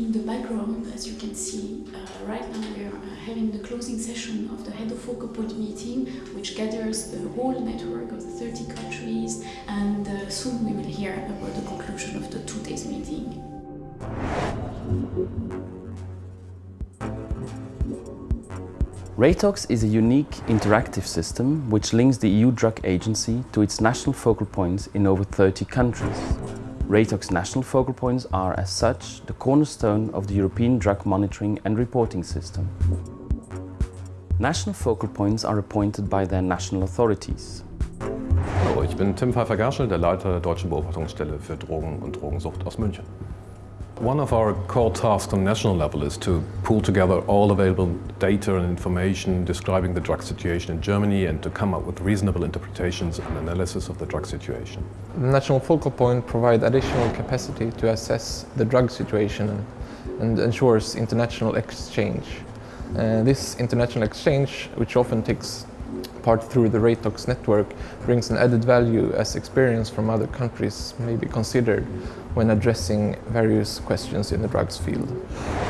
In the background, as you can see, uh, right now we are uh, having the closing session of the Head of Focal Point meeting, which gathers the whole network of the 30 countries, and uh, soon we will hear about the conclusion of the two days meeting. Reitox is a unique interactive system which links the EU Drug Agency to its national focal points in over 30 countries. Reitox national focal points are, as such, the cornerstone of the European drug monitoring and reporting system. National focal points are appointed by their national authorities. Hallo, ich bin Tim Pfeiffer-Gerschel, der Leiter der Deutschen Beobachtungsstelle für Drogen und Drogensucht aus München. One of our core tasks on national level is to pull together all available data and information describing the drug situation in Germany and to come up with reasonable interpretations and analysis of the drug situation. The national focal point provides additional capacity to assess the drug situation and ensures international exchange. Uh, this international exchange, which often takes part through the RATOX network brings an added value as experience from other countries may be considered when addressing various questions in the drugs field.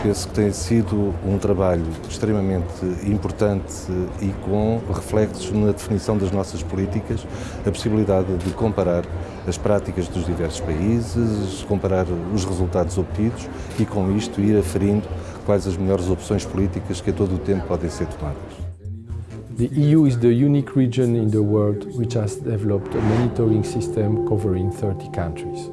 Penso que tem sido um trabalho extremamente importante e com reflexos na definição das nossas políticas, a possibilidade de comparar as práticas dos diversos países, comparar os resultados obtidos e com isto ir aferindo quais as melhores opções políticas que a todo o tempo podem ser tomadas. The EU is the unique region in the world which has developed a monitoring system covering 30 countries.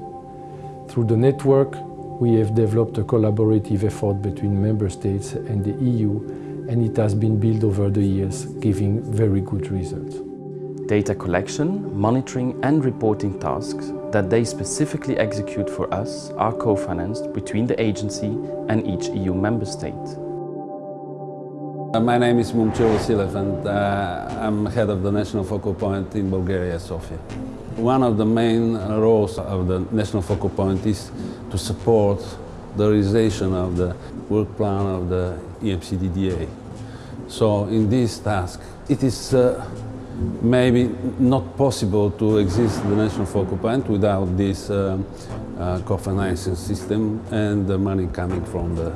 Through the network, we have developed a collaborative effort between member states and the EU and it has been built over the years, giving very good results. Data collection, monitoring and reporting tasks that they specifically execute for us are co-financed between the agency and each EU member state. Uh, my name is Momchil Vasilev and uh, I'm head of the National Focal Point in Bulgaria, Sofia. One of the main roles of the National Focal Point is to support the realization of the work plan of the EMCDDA. So in this task, it is uh, maybe not possible to exist the National Focal Point without this uh, uh, co-financing system and the money coming from the,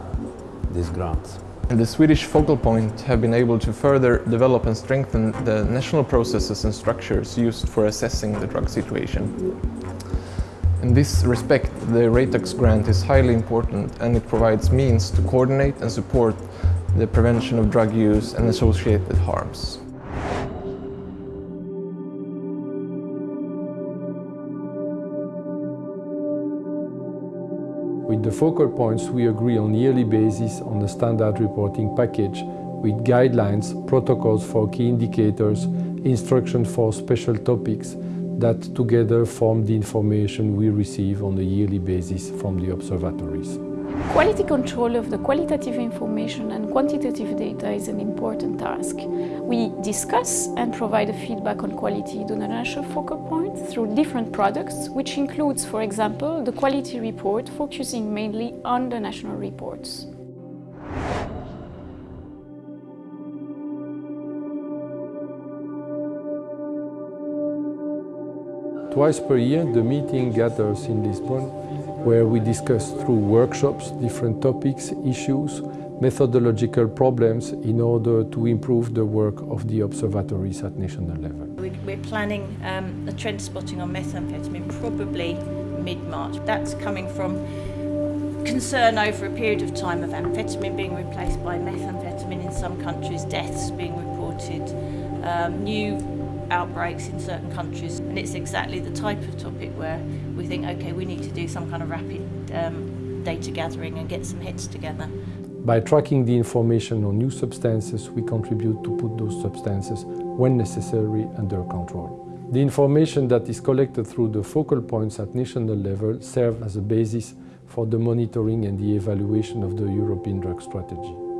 these grants. The Swedish focal point have been able to further develop and strengthen the national processes and structures used for assessing the drug situation. In this respect, the Reitox grant is highly important and it provides means to coordinate and support the prevention of drug use and associated harms. With the focal points, we agree on yearly basis on the standard reporting package with guidelines, protocols for key indicators, instructions for special topics that together form the information we receive on a yearly basis from the observatories. Quality control of the qualitative information and quantitative data is an important task. We discuss and provide a feedback on quality to the national focal point through different products, which includes, for example, the quality report focusing mainly on the national reports. Twice per year, the meeting gathers in Lisbon where we discuss through workshops different topics, issues, methodological problems in order to improve the work of the observatories at national level. We're planning um, a trend spotting on methamphetamine probably mid-March. That's coming from concern over a period of time of amphetamine being replaced by methamphetamine in some countries, deaths being reported, um, new outbreaks in certain countries. And it's exactly the type of topic where we think, okay, we need to do some kind of rapid um, data gathering and get some hits together. By tracking the information on new substances, we contribute to put those substances, when necessary, under control. The information that is collected through the focal points at national level serve as a basis for the monitoring and the evaluation of the European drug strategy.